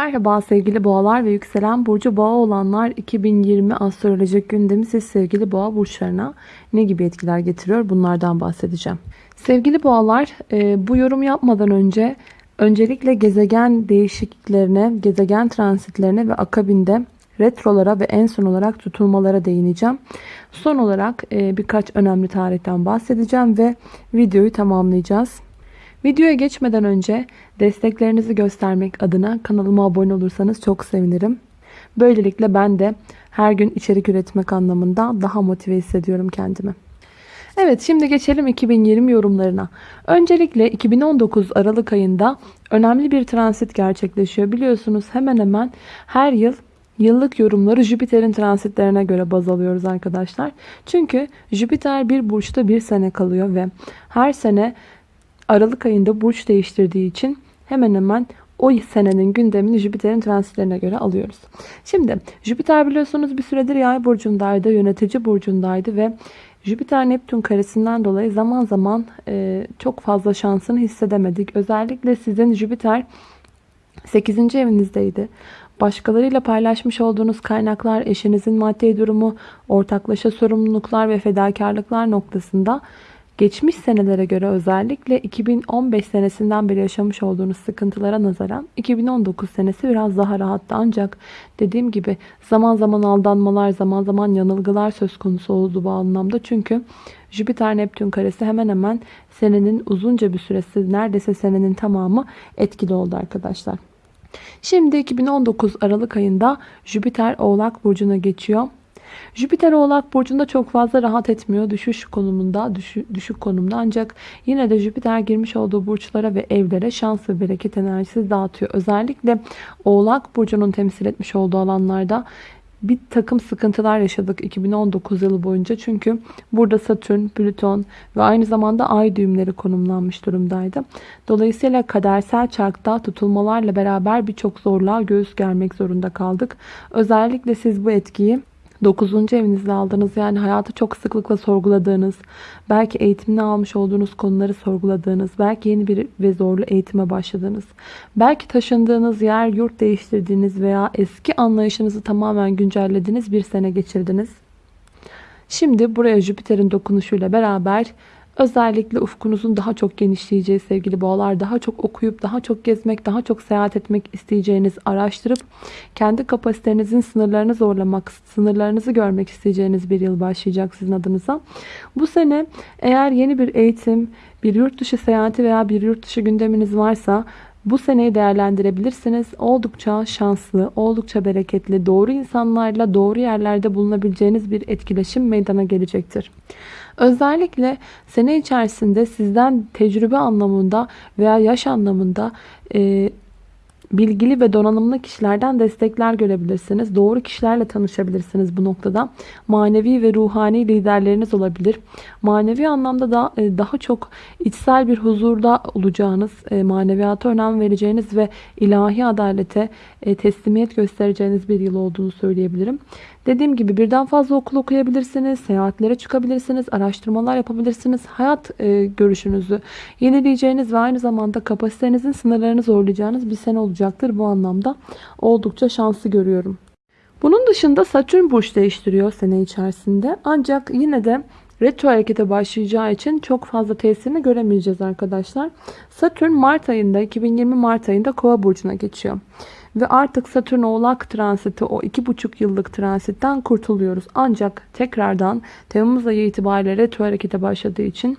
Merhaba sevgili boğalar ve yükselen burcu boğa olanlar 2020 astrolojik gündemi siz sevgili boğa burçlarına ne gibi etkiler getiriyor bunlardan bahsedeceğim. Sevgili boğalar e, bu yorum yapmadan önce öncelikle gezegen değişikliklerine, gezegen transitlerine ve akabinde retrolara ve en son olarak tutulmalara değineceğim. Son olarak e, birkaç önemli tarihten bahsedeceğim ve videoyu tamamlayacağız. Videoya geçmeden önce desteklerinizi göstermek adına kanalıma abone olursanız çok sevinirim. Böylelikle ben de her gün içerik üretmek anlamında daha motive hissediyorum kendimi. Evet şimdi geçelim 2020 yorumlarına. Öncelikle 2019 Aralık ayında önemli bir transit gerçekleşiyor. Biliyorsunuz hemen hemen her yıl yıllık yorumları Jüpiter'in transitlerine göre baz alıyoruz arkadaşlar. Çünkü Jüpiter bir burçta bir sene kalıyor ve her sene Aralık ayında burç değiştirdiği için hemen hemen o senenin gündemini Jüpiter'in transitlerine göre alıyoruz. Şimdi Jüpiter biliyorsunuz bir süredir yay burcundaydı, yönetici burcundaydı ve Jüpiter Neptün karesinden dolayı zaman zaman e, çok fazla şansını hissedemedik. Özellikle sizin Jüpiter 8. evinizdeydi. Başkalarıyla paylaşmış olduğunuz kaynaklar, eşinizin maddi durumu, ortaklaşa sorumluluklar ve fedakarlıklar noktasında Geçmiş senelere göre özellikle 2015 senesinden beri yaşamış olduğunuz sıkıntılara nazaran 2019 senesi biraz daha rahattı. Ancak dediğim gibi zaman zaman aldanmalar, zaman zaman yanılgılar söz konusu oldu bu anlamda. Çünkü Jüpiter Neptün karesi hemen hemen senenin uzunca bir süresi neredeyse senenin tamamı etkili oldu arkadaşlar. Şimdi 2019 Aralık ayında Jüpiter Oğlak Burcu'na geçiyor. Jüpiter Oğlak Burcu'nda çok fazla rahat etmiyor. Düşüş konumunda, düşük, düşük konumda. Ancak yine de Jüpiter girmiş olduğu burçlara ve evlere şans ve bereket enerjisi dağıtıyor. Özellikle Oğlak Burcu'nun temsil etmiş olduğu alanlarda bir takım sıkıntılar yaşadık 2019 yılı boyunca. Çünkü burada Satürn, Plüton ve aynı zamanda ay düğümleri konumlanmış durumdaydı. Dolayısıyla kadersel çarkta tutulmalarla beraber birçok zorluğa göğüs germek zorunda kaldık. Özellikle siz bu etkiyi 9. evinizde aldığınız yani hayatı çok sıklıkla sorguladığınız, belki eğitimini almış olduğunuz konuları sorguladığınız, belki yeni bir ve zorlu eğitime başladığınız, belki taşındığınız yer, yurt değiştirdiğiniz veya eski anlayışınızı tamamen güncellediğiniz bir sene geçirdiniz. Şimdi buraya Jüpiter'in dokunuşuyla beraber Özellikle ufkunuzun daha çok genişleyeceği sevgili boğalar, daha çok okuyup, daha çok gezmek, daha çok seyahat etmek isteyeceğiniz, araştırıp kendi kapasitenizin sınırlarını zorlamak, sınırlarınızı görmek isteyeceğiniz bir yıl başlayacak sizin adınıza. Bu sene eğer yeni bir eğitim, bir yurt dışı seyahati veya bir yurt dışı gündeminiz varsa bu seneyi değerlendirebilirsiniz. Oldukça şanslı, oldukça bereketli, doğru insanlarla doğru yerlerde bulunabileceğiniz bir etkileşim meydana gelecektir. Özellikle sene içerisinde sizden tecrübe anlamında veya yaş anlamında e, bilgili ve donanımlı kişilerden destekler görebilirsiniz. Doğru kişilerle tanışabilirsiniz bu noktada. Manevi ve ruhani liderleriniz olabilir. Manevi anlamda da e, daha çok içsel bir huzurda olacağınız, e, maneviyata önem vereceğiniz ve ilahi adalete e, teslimiyet göstereceğiniz bir yıl olduğunu söyleyebilirim. Dediğim gibi birden fazla okul okuyabilirsiniz, seyahatlere çıkabilirsiniz, araştırmalar yapabilirsiniz. Hayat görüşünüzü yenileyeceğiniz ve aynı zamanda kapasitenizin sınırlarını zorlayacağınız bir sene olacaktır. Bu anlamda oldukça şanslı görüyorum. Bunun dışında Satürn burç değiştiriyor sene içerisinde. Ancak yine de retro harekete başlayacağı için çok fazla tesirini göremeyeceğiz arkadaşlar. Satürn Mart ayında 2020 Mart ayında Kova burcuna geçiyor. Ve artık Satürn oğlak transiti o iki buçuk yıllık transitten kurtuluyoruz. Ancak tekrardan Temmuz ayı itibariyle retro harekete başladığı için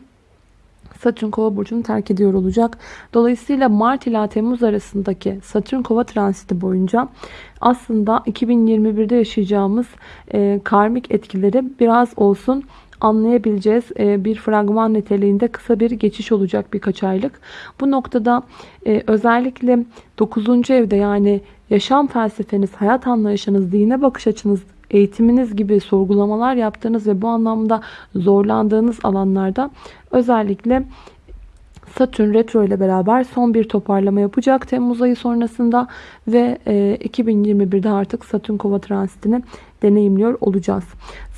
Satürn kova burcunu terk ediyor olacak. Dolayısıyla Mart ila Temmuz arasındaki Satürn kova transiti boyunca aslında 2021'de yaşayacağımız e, karmik etkileri biraz olsun anlayabileceğiz. E, bir fragman niteliğinde kısa bir geçiş olacak birkaç aylık. Bu noktada e, özellikle 9. evde yani yaşam felsefeniz, hayat anlayışınız, dine bakış açınız, eğitiminiz gibi sorgulamalar yaptığınız ve bu anlamda zorlandığınız alanlarda özellikle Satürn retro ile beraber son bir toparlama yapacak Temmuz ayı sonrasında ve 2021'de e, artık Satürn kova transitini deneyimliyor olacağız.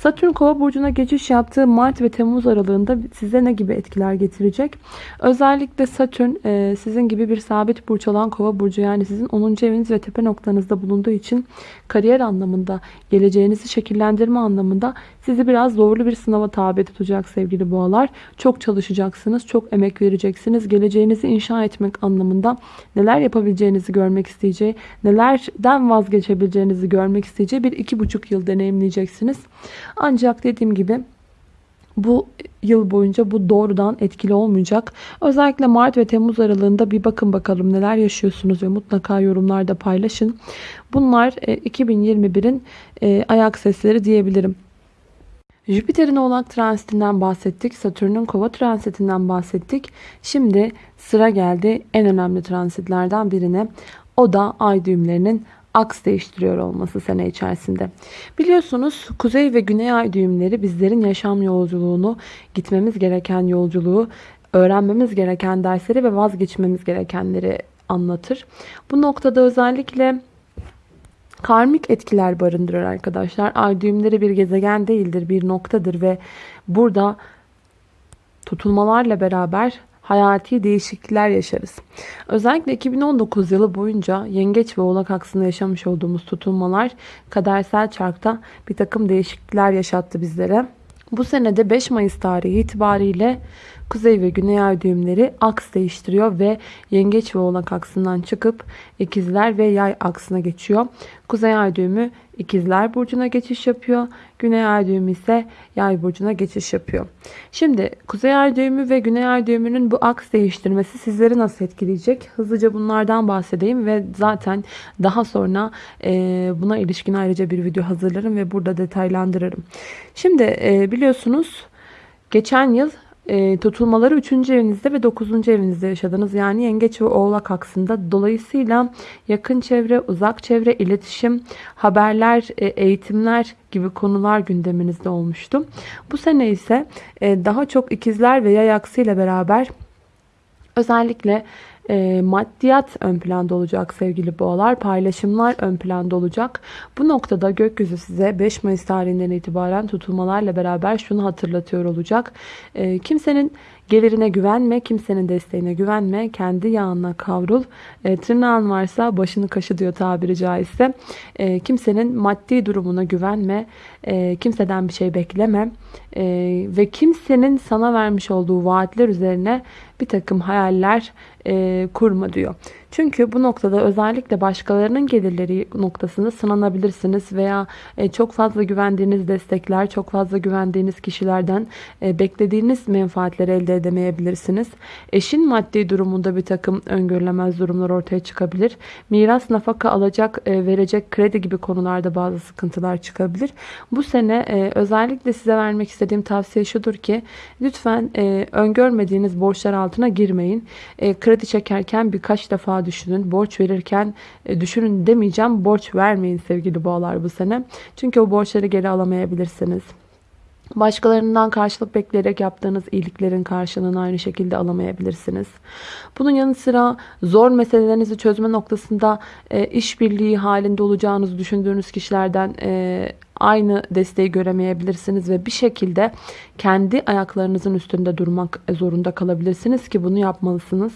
Satürn kova burcuna geçiş yaptığı Mart ve Temmuz aralığında size ne gibi etkiler getirecek? Özellikle Satürn e, sizin gibi bir sabit burç olan kova burcu yani sizin 10. eviniz ve tepe noktanızda bulunduğu için kariyer anlamında, geleceğinizi şekillendirme anlamında sizi biraz zorlu bir sınava tabi tutacak sevgili boğalar. Çok çalışacaksınız, çok emek vereceksiniz. Geleceğinizi inşa etmek anlamında neler yapabileceğinizi görmek isteyeceği, nelerden vazgeçebileceğinizi görmek isteyeceği bir iki buçuk yıl deneyimleyeceksiniz. Ancak dediğim gibi bu yıl boyunca bu doğrudan etkili olmayacak. Özellikle Mart ve Temmuz aralığında bir bakın bakalım neler yaşıyorsunuz ve mutlaka yorumlarda paylaşın. Bunlar 2021'in e, e, ayak sesleri diyebilirim. Jüpiter'in oğlak transitinden bahsettik. Satürn'ün kova transitinden bahsettik. Şimdi sıra geldi en önemli transitlerden birine. O da ay düğümlerinin aks değiştiriyor olması sene içerisinde. Biliyorsunuz kuzey ve güney ay düğümleri bizlerin yaşam yolculuğunu, gitmemiz gereken yolculuğu, öğrenmemiz gereken dersleri ve vazgeçmemiz gerekenleri anlatır. Bu noktada özellikle karmik etkiler barındırır arkadaşlar. Ay düğümleri bir gezegen değildir, bir noktadır ve burada tutulmalarla beraber hayati değişiklikler yaşarız. Özellikle 2019 yılı boyunca yengeç ve oğlak aksında yaşamış olduğumuz tutulmalar kadersel çarkta bir takım değişiklikler yaşattı bizlere. Bu senede 5 Mayıs tarihi itibariyle Kuzey ve Güney ay düğümleri aks değiştiriyor ve Yengeç ve Oğlak aksından çıkıp İkizler ve Yay aksına geçiyor. Kuzey ay düğümü İkizler burcuna geçiş yapıyor. Güney ay düğümü ise Yay burcuna geçiş yapıyor. Şimdi Kuzey ay düğümü ve Güney ay düğümünün bu aks değiştirmesi sizleri nasıl etkileyecek? Hızlıca bunlardan bahsedeyim ve zaten daha sonra e, buna ilişkin ayrıca bir video hazırlarım ve burada detaylandırırım. Şimdi e, biliyorsunuz geçen yıl e, tutulmaları 3. evinizde ve 9. evinizde yaşadınız. Yani yengeç ve oğlak aksında. Dolayısıyla yakın çevre, uzak çevre, iletişim, haberler, e, eğitimler gibi konular gündeminizde olmuştu. Bu sene ise e, daha çok ikizler ve yay aksıyla beraber özellikle e, maddiyat ön planda olacak sevgili boğalar. Paylaşımlar ön planda olacak. Bu noktada gökyüzü size 5 Mayıs tarihinden itibaren tutulmalarla beraber şunu hatırlatıyor olacak. E, kimsenin Gelirine güvenme, kimsenin desteğine güvenme, kendi yağına kavrul. E, tırnağın varsa başını kaşı diyor tabiri caizse. E, kimsenin maddi durumuna güvenme, e, kimseden bir şey bekleme e, ve kimsenin sana vermiş olduğu vaatler üzerine bir takım hayaller e, kurma diyor. Çünkü bu noktada özellikle başkalarının gelirleri noktasında sınanabilirsiniz veya e, çok fazla güvendiğiniz destekler, çok fazla güvendiğiniz kişilerden e, beklediğiniz menfaatleri elde edemeyebilirsiniz. Eşin maddi durumunda bir takım öngörülemez durumlar ortaya çıkabilir. Miras, nafaka alacak, e, verecek, kredi gibi konularda bazı sıkıntılar çıkabilir. Bu sene özellikle size vermek istediğim tavsiye şudur ki lütfen öngörmediğiniz borçlar altına girmeyin. Kredi çekerken birkaç defa düşünün. Borç verirken e, düşünün demeyeceğim. Borç vermeyin sevgili boğalar bu sene. Çünkü o borçları geri alamayabilirsiniz. Başkalarından karşılık bekleyerek yaptığınız iyiliklerin karşılığını aynı şekilde alamayabilirsiniz. Bunun yanı sıra zor meselelerinizi çözme noktasında e, işbirliği halinde olacağınızı düşündüğünüz kişilerden e, aynı desteği göremeyebilirsiniz ve bir şekilde kendi ayaklarınızın üstünde durmak zorunda kalabilirsiniz ki bunu yapmalısınız.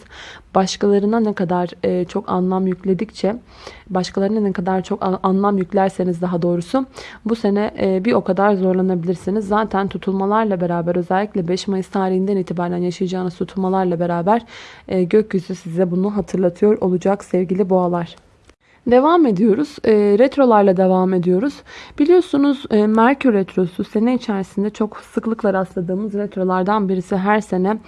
Başkalarına ne kadar e, çok anlam yükledikçe, başkalarına ne kadar çok anlam yüklerseniz daha doğrusu bu sene e, bir o kadar zorlanabilirsiniz. Zaten tutulmalarla beraber özellikle 5 Mayıs tarihinden itibaren yaşayacağınız tutulmalarla beraber e, gökyüzü size bunu hatırlatıyor olacak sevgili boğalar. Devam ediyoruz. E, retrolarla devam ediyoruz. Biliyorsunuz e, Merkür Retrosu sene içerisinde çok sıklıkla rastladığımız retrolardan birisi. Her sene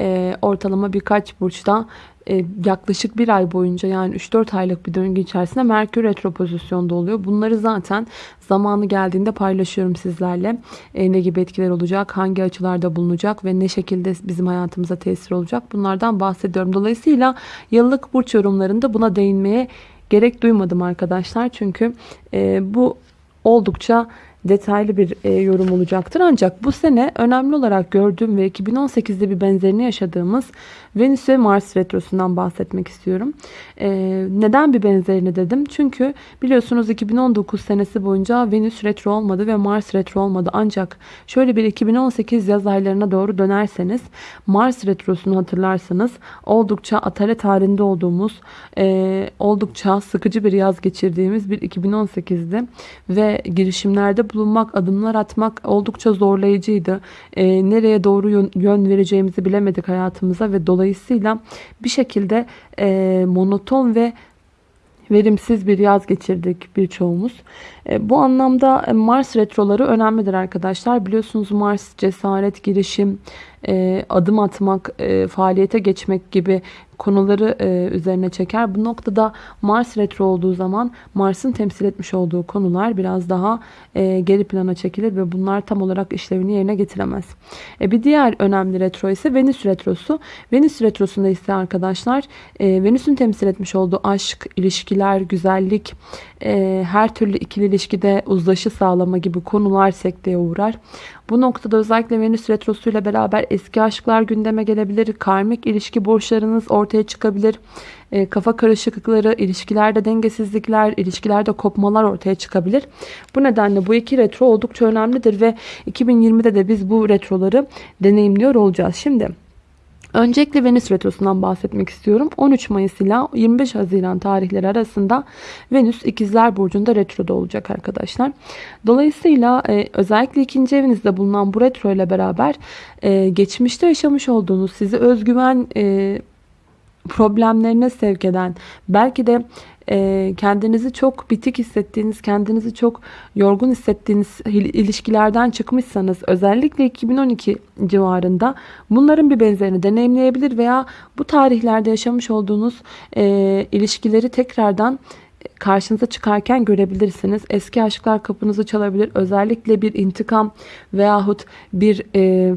e, ortalama birkaç burçta e, yaklaşık bir ay boyunca yani 3-4 aylık bir döngü içerisinde Merkür retro pozisyonda oluyor. Bunları zaten zamanı geldiğinde paylaşıyorum sizlerle. E, ne gibi etkiler olacak, hangi açılarda bulunacak ve ne şekilde bizim hayatımıza tesir olacak bunlardan bahsediyorum. Dolayısıyla yıllık burç yorumlarında buna değinmeye gerek duymadım arkadaşlar. Çünkü e, bu oldukça detaylı bir e, yorum olacaktır. Ancak bu sene önemli olarak gördüğüm ve 2018'de bir benzerini yaşadığımız Venüs ve Mars retrosundan bahsetmek istiyorum. E, neden bir benzerini dedim? Çünkü biliyorsunuz 2019 senesi boyunca Venüs retro olmadı ve Mars retro olmadı. Ancak şöyle bir 2018 yaz aylarına doğru dönerseniz Mars retrosunu hatırlarsanız oldukça atalet halinde olduğumuz, e, oldukça sıkıcı bir yaz geçirdiğimiz bir 2018'di ve girişimlerde bulunmak, adımlar atmak oldukça zorlayıcıydı. E, nereye doğru yön, yön vereceğimizi bilemedik hayatımıza ve dolayısıyla bir şekilde e, monoton ve verimsiz bir yaz geçirdik birçoğumuz. E, bu anlamda Mars retroları önemlidir arkadaşlar. Biliyorsunuz Mars cesaret, girişim, e, adım atmak, e, faaliyete geçmek gibi konuları e, üzerine çeker. Bu noktada Mars retro olduğu zaman Mars'ın temsil etmiş olduğu konular biraz daha e, geri plana çekilir ve bunlar tam olarak işlevini yerine getiremez. E, bir diğer önemli retro ise Venüs retrosu. Venüs retrosunda ise arkadaşlar e, Venüs'ün temsil etmiş olduğu aşk, ilişkiler, güzellik, e, her türlü ikili ilişkide uzlaşı sağlama gibi konular sekteye uğrar. Bu noktada özellikle Venüs Retrosu ile beraber eski aşklar gündeme gelebilir. Karmik ilişki borçlarınız ortaya çıkabilir. E, kafa karışıklıkları, ilişkilerde dengesizlikler, ilişkilerde kopmalar ortaya çıkabilir. Bu nedenle bu iki retro oldukça önemlidir ve 2020'de de biz bu retroları deneyimliyor olacağız. Şimdi Öncelikle Venüs Retrosu'ndan bahsetmek istiyorum. 13 Mayıs ile 25 Haziran tarihleri arasında Venüs İkizler Burcu'nda retroda olacak arkadaşlar. Dolayısıyla e, özellikle ikinci evinizde bulunan bu retro ile beraber e, geçmişte yaşamış olduğunuz sizi özgüven e, problemlerine sevk eden belki de e, kendinizi çok bitik hissettiğiniz, kendinizi çok yorgun hissettiğiniz ilişkilerden çıkmışsanız özellikle 2012 civarında bunların bir benzerini deneyimleyebilir veya bu tarihlerde yaşamış olduğunuz e, ilişkileri tekrardan karşınıza çıkarken görebilirsiniz. Eski aşklar kapınızı çalabilir. Özellikle bir intikam veyahut bir e,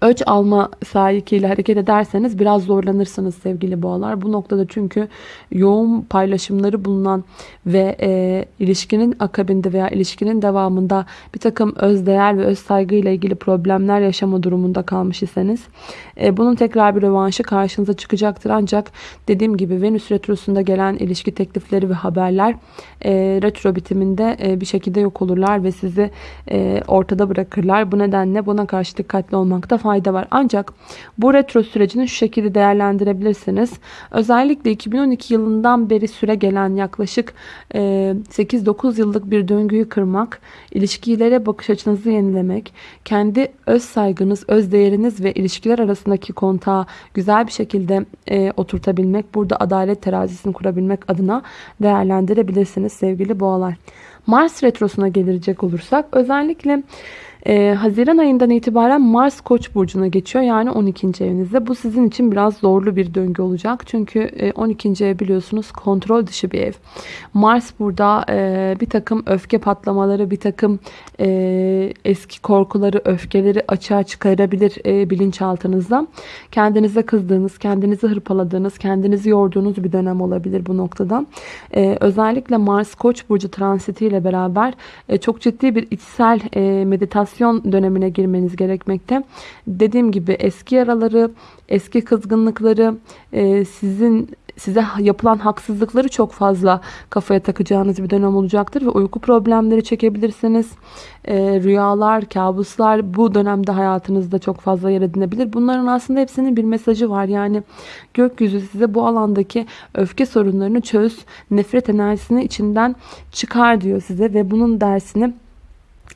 Öç alma sahikiyle hareket ederseniz biraz zorlanırsınız sevgili boğalar. Bu noktada çünkü yoğun paylaşımları bulunan ve e, ilişkinin akabinde veya ilişkinin devamında bir takım özdeğer ve öz saygı ile ilgili problemler yaşama durumunda kalmış iseniz e, bunun tekrar bir rövanşı karşınıza çıkacaktır. Ancak dediğim gibi Venüs Retrosu'nda gelen ilişki teklifleri ve haberler e, retro bitiminde e, bir şekilde yok olurlar ve sizi e, ortada bırakırlar. Bu nedenle buna karşı dikkatli olmakta var. Ancak bu retro sürecini şu şekilde değerlendirebilirsiniz. Özellikle 2012 yılından beri süre gelen yaklaşık 8-9 e, yıllık bir döngüyü kırmak, ilişkilere bakış açınızı yenilemek, kendi öz saygınız, öz değeriniz ve ilişkiler arasındaki kontağı güzel bir şekilde e, oturtabilmek, burada adalet terazisini kurabilmek adına değerlendirebilirsiniz sevgili boğalar. Mars retrosuna gelecek olursak özellikle ee, Haziran ayından itibaren Mars Koç burcuna geçiyor. Yani 12. evinizde. Bu sizin için biraz zorlu bir döngü olacak. Çünkü 12. E, ev biliyorsunuz kontrol dışı bir ev. Mars burada e, bir takım öfke patlamaları, bir takım e, eski korkuları, öfkeleri açığa çıkarabilir e, bilinçaltınızda. Kendinize kızdığınız, kendinizi hırpaladığınız, kendinizi yorduğunuz bir dönem olabilir bu noktada. E, özellikle Mars Koç burcu transitiyle beraber e, çok ciddi bir içsel e, meditasyon meditasyon dönemine girmeniz gerekmekte. Dediğim gibi eski yaraları, eski kızgınlıkları, e, sizin size yapılan haksızlıkları çok fazla kafaya takacağınız bir dönem olacaktır ve uyku problemleri çekebilirsiniz. E, rüyalar, kabuslar bu dönemde hayatınızda çok fazla yer edinebilir. Bunların aslında hepsinin bir mesajı var. Yani gökyüzü size bu alandaki öfke sorunlarını çöz, nefret enerjisini içinden çıkar diyor size ve bunun dersini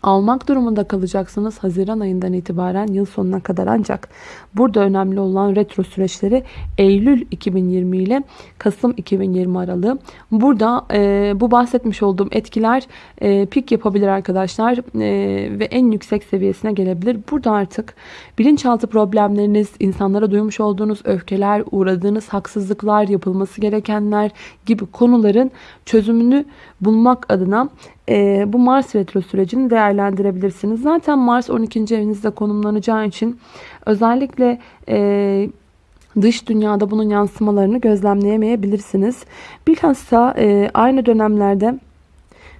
almak durumunda kalacaksınız Haziran ayından itibaren yıl sonuna kadar ancak burada önemli olan retro süreçleri Eylül 2020 ile Kasım 2020 aralığı. Burada e, bu bahsetmiş olduğum etkiler e, pik yapabilir arkadaşlar e, ve en yüksek seviyesine gelebilir. Burada artık bilinçaltı problemleriniz, insanlara duymuş olduğunuz öfkeler, uğradığınız haksızlıklar, yapılması gerekenler gibi konuların çözümünü bulmak adına e, bu Mars retro sürecini değerlendirebilirsiniz. Zaten Mars 12. evinizde konumlanacağı için özellikle e, dış dünyada bunun yansımalarını gözlemleyemeyebilirsiniz. Bilhassa e, aynı dönemlerde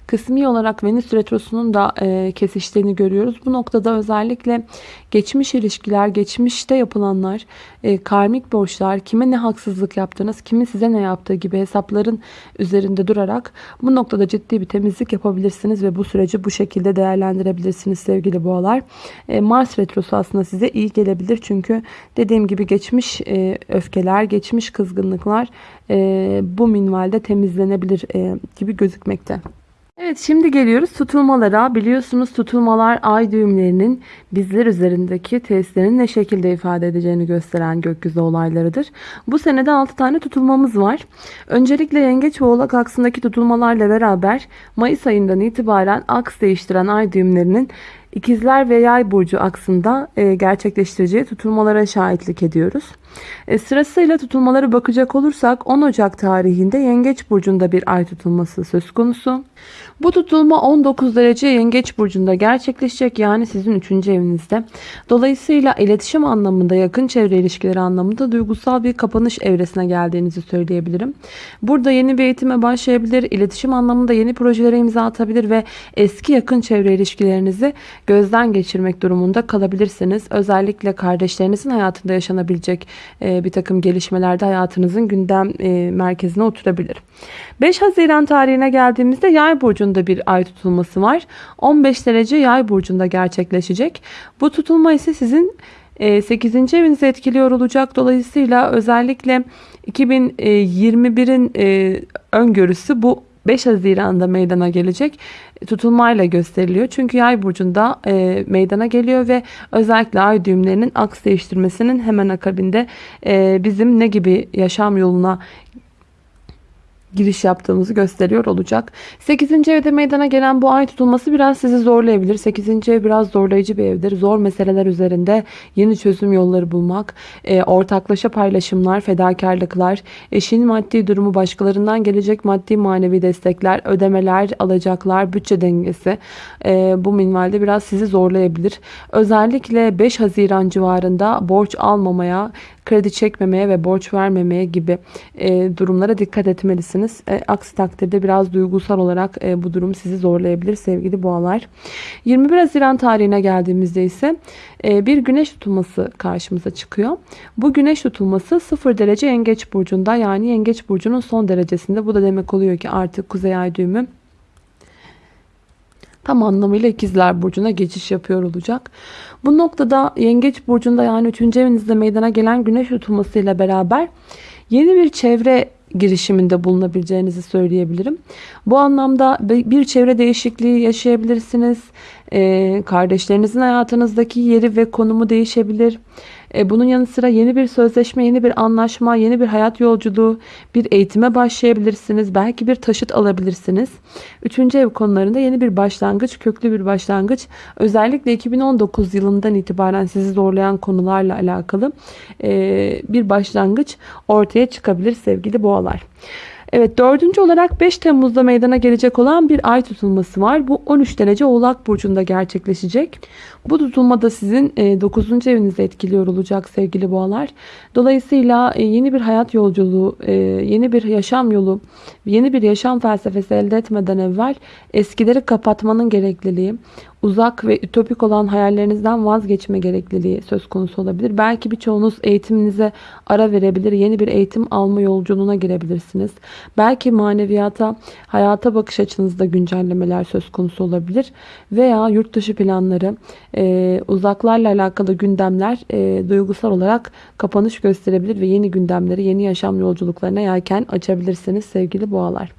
Kısmi olarak Venüs Retrosu'nun da e, kesiştiğini görüyoruz. Bu noktada özellikle geçmiş ilişkiler, geçmişte yapılanlar, e, karmik borçlar, kime ne haksızlık yaptınız, kimin size ne yaptığı gibi hesapların üzerinde durarak bu noktada ciddi bir temizlik yapabilirsiniz ve bu süreci bu şekilde değerlendirebilirsiniz sevgili boğalar. E, Mars Retrosu aslında size iyi gelebilir çünkü dediğim gibi geçmiş e, öfkeler, geçmiş kızgınlıklar e, bu minvalde temizlenebilir e, gibi gözükmekte. Evet şimdi geliyoruz tutulmalara. Biliyorsunuz tutulmalar ay düğümlerinin bizler üzerindeki testlerin ne şekilde ifade edeceğini gösteren gökyüzü olaylarıdır. Bu senede 6 tane tutulmamız var. Öncelikle yengeç ve oğlak aksındaki tutulmalarla beraber Mayıs ayından itibaren aks değiştiren ay düğümlerinin İkizler ve Yay burcu aksında e, gerçekleştireceği tutulmalara şahitlik ediyoruz. E, sırasıyla tutulmaları bakacak olursak 10 Ocak tarihinde Yengeç burcunda bir ay tutulması söz konusu. Bu tutulma 19 derece Yengeç burcunda gerçekleşecek yani sizin 3. evinizde. Dolayısıyla iletişim anlamında, yakın çevre ilişkileri anlamında duygusal bir kapanış evresine geldiğinizi söyleyebilirim. Burada yeni bir eğitime başlayabilir, iletişim anlamında yeni projelere imza atabilir ve eski yakın çevre ilişkilerinizi gözden geçirmek durumunda kalabilirsiniz. Özellikle kardeşlerinizin hayatında yaşanabilecek e, bir takım gelişmelerde hayatınızın gündem e, merkezine oturabilir. 5 Haziran tarihine geldiğimizde Yay burcunda bir ay tutulması var. 15 derece Yay burcunda gerçekleşecek. Bu tutulma ise sizin 8. E, evinizi etkiliyor olacak. Dolayısıyla özellikle 2021'in öngörüsü bu 5 Haziran'da meydana gelecek tutulmayla gösteriliyor. Çünkü yay burcunda e, meydana geliyor ve özellikle ay düğümlerinin aks değiştirmesinin hemen akabinde e, bizim ne gibi yaşam yoluna giriş yaptığımızı gösteriyor olacak. 8. evde meydana gelen bu ay tutulması biraz sizi zorlayabilir. 8. ev biraz zorlayıcı bir evdir. Zor meseleler üzerinde yeni çözüm yolları bulmak, e, ortaklaşa paylaşımlar, fedakarlıklar, eşin maddi durumu başkalarından gelecek maddi manevi destekler, ödemeler, alacaklar, bütçe dengesi e, bu minvalde biraz sizi zorlayabilir. Özellikle 5 Haziran civarında borç almamaya, kredi çekmemeye ve borç vermemeye gibi e, durumlara dikkat etmelisiniz. E, aksi takdirde biraz duygusal olarak e, bu durum sizi zorlayabilir sevgili boğalar. 21 Haziran tarihine geldiğimizde ise e, bir güneş tutulması karşımıza çıkıyor. Bu güneş tutulması 0 derece yengeç burcunda yani yengeç burcunun son derecesinde. Bu da demek oluyor ki artık kuzey ay düğümü tam anlamıyla ikizler burcuna geçiş yapıyor olacak. Bu noktada yengeç burcunda yani 3. evinizde meydana gelen güneş tutulmasıyla beraber yeni bir çevre girişiminde bulunabileceğinizi söyleyebilirim. Bu anlamda bir çevre değişikliği yaşayabilirsiniz. Ee, kardeşlerinizin hayatınızdaki yeri ve konumu değişebilir. E, bunun yanı sıra yeni bir sözleşme, yeni bir anlaşma, yeni bir hayat yolculuğu, bir eğitime başlayabilirsiniz. Belki bir taşıt alabilirsiniz. Üçüncü ev konularında yeni bir başlangıç, köklü bir başlangıç. Özellikle 2019 yılından itibaren sizi zorlayan konularla alakalı e, bir başlangıç ortaya çıkabilir sevgili boğalar. Evet dördüncü olarak 5 Temmuz'da meydana gelecek olan bir ay tutulması var. Bu 13 derece Oğlak Burcu'nda gerçekleşecek. Bu tutulma da sizin 9. E, evinizi etkiliyor olacak sevgili boğalar. Dolayısıyla e, yeni bir hayat yolculuğu, e, yeni bir yaşam yolu, yeni bir yaşam felsefesi elde etmeden evvel eskileri kapatmanın gerekliliği, uzak ve ütopik olan hayallerinizden vazgeçme gerekliliği söz konusu olabilir. Belki birçoğunuz eğitiminize ara verebilir. Yeni bir eğitim alma yolculuğuna girebilirsiniz. Belki maneviyata, hayata bakış açınızda güncellemeler söz konusu olabilir. Veya yurt dışı planları, e, uzaklarla alakalı gündemler e, duygusal olarak kapanış gösterebilir ve yeni gündemleri, yeni yaşam yolculuklarına yelken açabilirsiniz sevgili boğalar.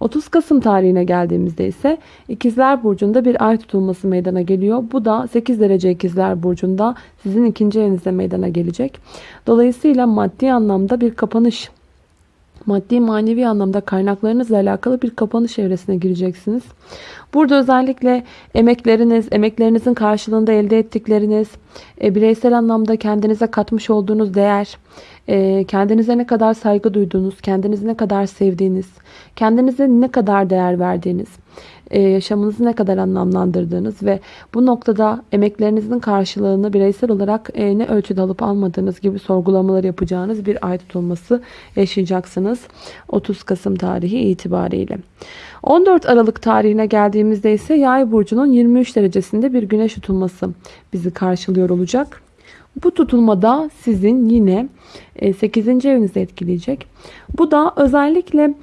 30 Kasım tarihine geldiğimizde ise İkizler Burcu'nda bir ay tutulması meydana geliyor. Bu da 8 derece İkizler Burcu'nda sizin ikinci evinizde meydana gelecek. Dolayısıyla maddi anlamda bir kapanış maddi manevi anlamda kaynaklarınızla alakalı bir kapanış evresine gireceksiniz. Burada özellikle emekleriniz, emeklerinizin karşılığında elde ettikleriniz, e, bireysel anlamda kendinize katmış olduğunuz değer, e, kendinize ne kadar saygı duyduğunuz, kendinizi ne kadar sevdiğiniz, kendinize ne kadar değer verdiğiniz, e, yaşamınızı ne kadar anlamlandırdığınız ve bu noktada emeklerinizin karşılığını bireysel olarak e, ne ölçüde alıp almadığınız gibi sorgulamalar yapacağınız bir ay tutulması yaşayacaksınız. 30 Kasım tarihi itibariyle. 14 Aralık tarihine geldiğimizde ise Yay burcunun 23 derecesinde bir güneş tutulması bizi karşılıyor olacak. Bu tutulmada sizin yine 8. E, evinizi etkileyecek. Bu da özellikle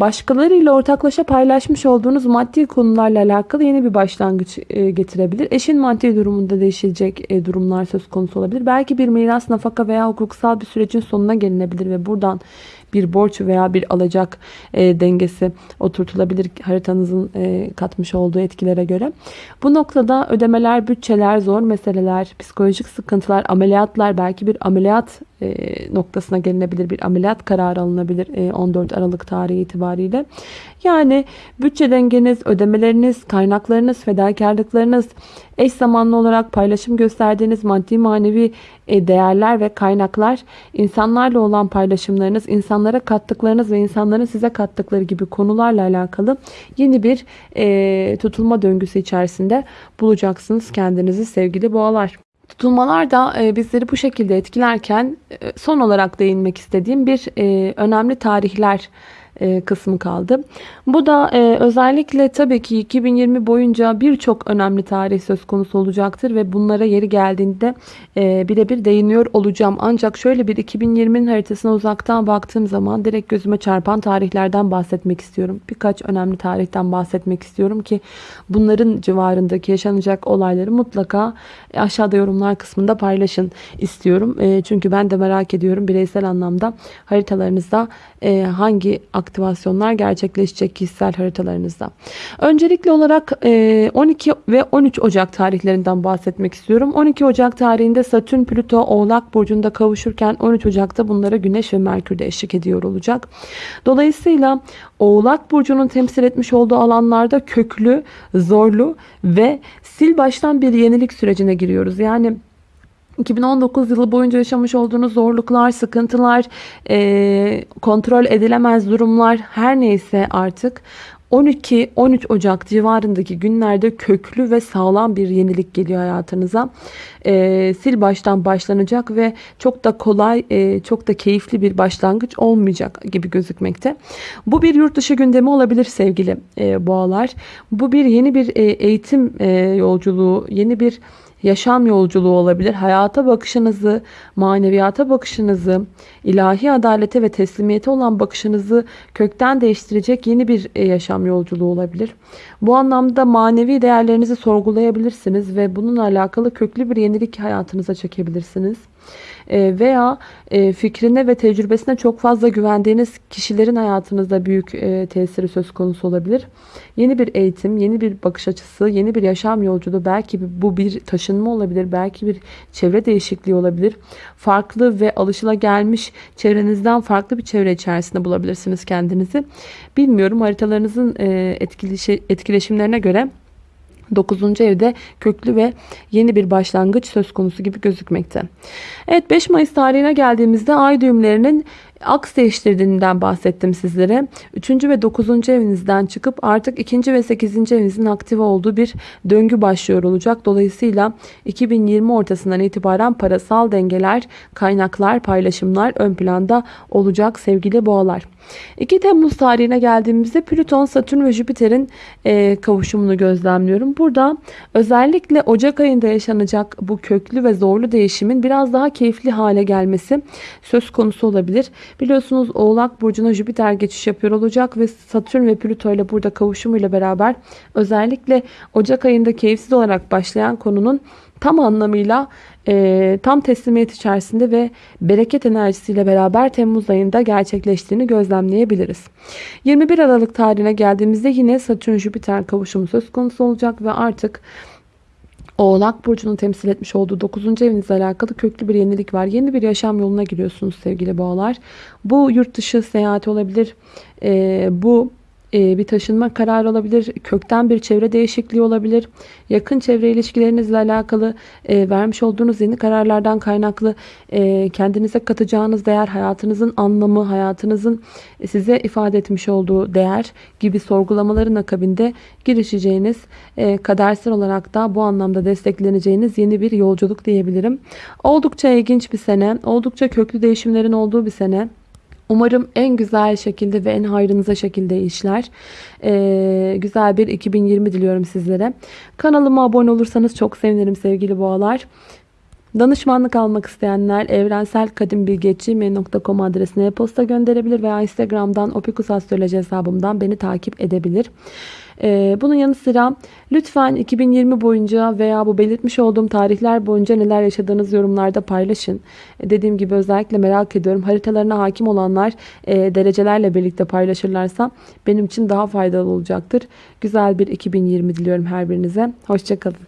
başkalarıyla ortaklaşa paylaşmış olduğunuz maddi konularla alakalı yeni bir başlangıç e, getirebilir. Eşin maddi durumunda değişecek durumlar söz konusu olabilir. Belki bir miras, nafaka veya hukuksal bir sürecin sonuna gelinebilir ve buradan bir borç veya bir alacak e, dengesi oturtulabilir haritanızın e, katmış olduğu etkilere göre. Bu noktada ödemeler, bütçeler, zor meseleler, psikolojik sıkıntılar, ameliyatlar, belki bir ameliyat e, noktasına gelinebilir. Bir ameliyat kararı alınabilir e, 14 Aralık tarihi itibariyle. Yani bütçe dengeniz, ödemeleriniz, kaynaklarınız, fedakarlıklarınız, eş zamanlı olarak paylaşım gösterdiğiniz maddi manevi e, değerler ve kaynaklar, insanlarla olan paylaşımlarınız, insanlara kattıklarınız ve insanların size kattıkları gibi konularla alakalı yeni bir e, tutulma döngüsü içerisinde bulacaksınız kendinizi sevgili boğalar. Tutulmalar da e, bizleri bu şekilde etkilerken son olarak değinmek istediğim bir önemli tarihler e, kısmı kaldı. Bu da e, özellikle tabii ki 2020 boyunca birçok önemli tarih söz konusu olacaktır ve bunlara yeri geldiğinde e, birebir değiniyor olacağım. Ancak şöyle bir 2020'nin haritasına uzaktan baktığım zaman direkt gözüme çarpan tarihlerden bahsetmek istiyorum. Birkaç önemli tarihten bahsetmek istiyorum ki bunların civarındaki yaşanacak olayları mutlaka aşağıda yorumlar kısmında paylaşın istiyorum. Çünkü ben de merak ediyorum bireysel anlamda haritalarınızda hangi aktivasyonlar gerçekleşecek kişisel haritalarınızda. Öncelikli olarak 12 e, ve 13 Ocak tarihlerinden bahsetmek istiyorum. 12 Ocak tarihinde Satürn Plüto Oğlak Burcu'nda kavuşurken 13 Ocak'ta bunlara Güneş ve Merkür de eşlik ediyor olacak. Dolayısıyla Oğlak Burcu'nun temsil etmiş olduğu alanlarda köklü, zorlu ve sil baştan bir yenilik sürecine giriyoruz. Yani 2019 yılı boyunca yaşamış olduğunuz zorluklar, sıkıntılar, e, kontrol edilemez durumlar her neyse artık 12-13 Ocak civarındaki günlerde köklü ve sağlam bir yenilik geliyor hayatınıza. E, sil baştan başlanacak ve çok da kolay, e, çok da keyifli bir başlangıç olmayacak gibi gözükmekte. Bu bir yurt dışı gündemi olabilir sevgili e, boğalar. Bu bir yeni bir e, eğitim e, yolculuğu, yeni bir yaşam yolculuğu olabilir. Hayata bakışınızı, maneviyata bakışınızı, ilahi adalete ve teslimiyete olan bakışınızı kökten değiştirecek yeni bir e, yaşam yolculuğu olabilir. Bu anlamda manevi değerlerinizi sorgulayabilirsiniz ve bununla alakalı köklü bir yenilik hayatınıza çekebilirsiniz. E, veya e, fikrine ve tecrübesine çok fazla güvendiğiniz kişilerin hayatınızda büyük e, tesiri söz konusu olabilir. Yeni bir eğitim, yeni bir bakış açısı, yeni bir yaşam yolculuğu belki bu bir taşınma olabilir, belki bir çevre değişikliği olabilir. Farklı ve alışılagelmiş çevrenizden farklı bir çevre içerisinde bulabilirsiniz kendinizi. Bilmiyorum haritalarınızın etkileşimlerine göre 9. evde köklü ve yeni bir başlangıç söz konusu gibi gözükmekte. Evet 5 Mayıs tarihine geldiğimizde ay düğümlerinin aks değiştirdiğinden bahsettim sizlere. 3. ve 9. evinizden çıkıp artık 2. ve 8. evinizin aktif olduğu bir döngü başlıyor olacak. Dolayısıyla 2020 ortasından itibaren parasal dengeler, kaynaklar, paylaşımlar ön planda olacak sevgili boğalar. 2 Temmuz tarihine geldiğimizde Plüton, Satürn ve Jüpiter'in e, kavuşumunu gözlemliyorum. Burada özellikle Ocak ayında yaşanacak bu köklü ve zorlu değişimin biraz daha keyifli hale gelmesi söz konusu olabilir. Biliyorsunuz Oğlak Burcu'na Jüpiter geçiş yapıyor olacak ve Satürn ve Plüto ile burada kavuşumuyla beraber özellikle Ocak ayında keyifsiz olarak başlayan konunun tam anlamıyla e, tam teslimiyet içerisinde ve bereket enerjisiyle beraber Temmuz ayında gerçekleştiğini gözlemleyebiliriz. 21 Aralık tarihine geldiğimizde yine Satürn-Jüpiter kavuşumu söz konusu olacak ve artık Oğlak Burcu'nun temsil etmiş olduğu 9. evinizle alakalı köklü bir yenilik var. Yeni bir yaşam yoluna giriyorsunuz sevgili boğalar. Bu yurt dışı seyahati olabilir. E, bu bir taşınma kararı olabilir. Kökten bir çevre değişikliği olabilir. Yakın çevre ilişkilerinizle alakalı e, vermiş olduğunuz yeni kararlardan kaynaklı e, kendinize katacağınız değer, hayatınızın anlamı, hayatınızın size ifade etmiş olduğu değer gibi sorgulamaların akabinde girişeceğiniz, e, kadersel olarak da bu anlamda destekleneceğiniz yeni bir yolculuk diyebilirim. Oldukça ilginç bir sene, oldukça köklü değişimlerin olduğu bir sene. Umarım en güzel şekilde ve en hayrınıza şekilde işler. Ee, güzel bir 2020 diliyorum sizlere. Kanalıma abone olursanız çok sevinirim sevgili boğalar. Danışmanlık almak isteyenler evrenselkadimbilgeçi.com adresine e-posta gönderebilir veya Instagram'dan opikusastroloji hesabımdan beni takip edebilir. Ee, bunun yanı sıra lütfen 2020 boyunca veya bu belirtmiş olduğum tarihler boyunca neler yaşadığınız yorumlarda paylaşın. Ee, dediğim gibi özellikle merak ediyorum. Haritalarına hakim olanlar e, derecelerle birlikte paylaşırlarsa benim için daha faydalı olacaktır. Güzel bir 2020 diliyorum her birinize. Hoşçakalın.